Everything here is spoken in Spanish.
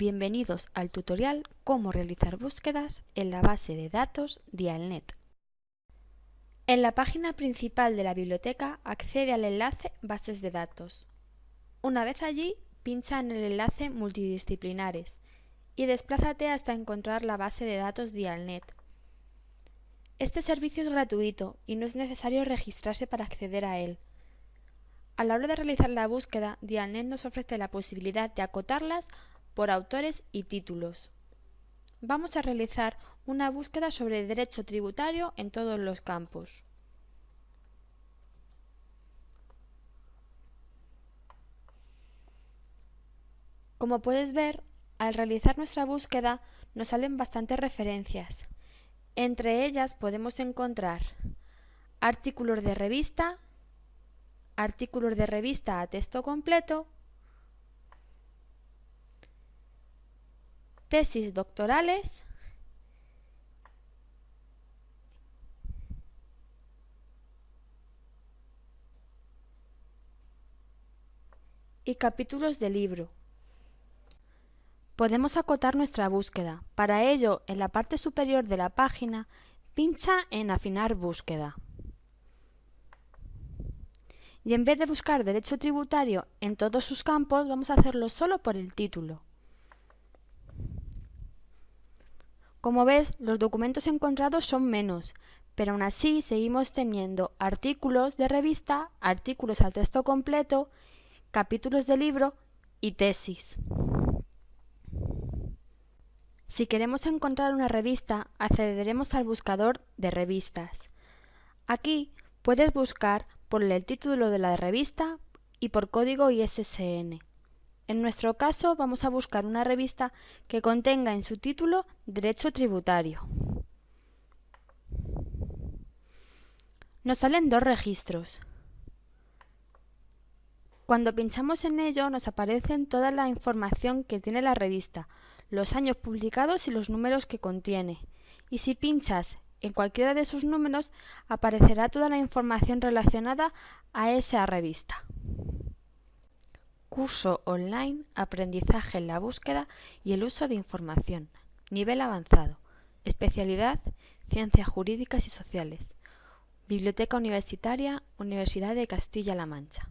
Bienvenidos al tutorial Cómo realizar búsquedas en la base de datos Dialnet. En la página principal de la biblioteca accede al enlace Bases de datos. Una vez allí, pincha en el enlace Multidisciplinares y desplázate hasta encontrar la base de datos Dialnet. Este servicio es gratuito y no es necesario registrarse para acceder a él. A la hora de realizar la búsqueda, Dialnet nos ofrece la posibilidad de acotarlas por autores y títulos. Vamos a realizar una búsqueda sobre derecho tributario en todos los campos. Como puedes ver, al realizar nuestra búsqueda nos salen bastantes referencias. Entre ellas podemos encontrar artículos de revista, artículos de revista a texto completo, tesis doctorales y capítulos de libro. Podemos acotar nuestra búsqueda. Para ello, en la parte superior de la página, pincha en Afinar búsqueda. Y en vez de buscar derecho tributario en todos sus campos, vamos a hacerlo solo por el título. Como ves, los documentos encontrados son menos, pero aún así seguimos teniendo artículos de revista, artículos al texto completo, capítulos de libro y tesis. Si queremos encontrar una revista, accederemos al buscador de revistas. Aquí puedes buscar por el título de la revista y por código ISSN. En nuestro caso vamos a buscar una revista que contenga en su título Derecho Tributario. Nos salen dos registros. Cuando pinchamos en ello nos aparecen toda la información que tiene la revista, los años publicados y los números que contiene. Y si pinchas en cualquiera de sus números aparecerá toda la información relacionada a esa revista. Curso online Aprendizaje en la búsqueda y el uso de información. Nivel avanzado. Especialidad Ciencias Jurídicas y Sociales. Biblioteca Universitaria Universidad de Castilla-La Mancha.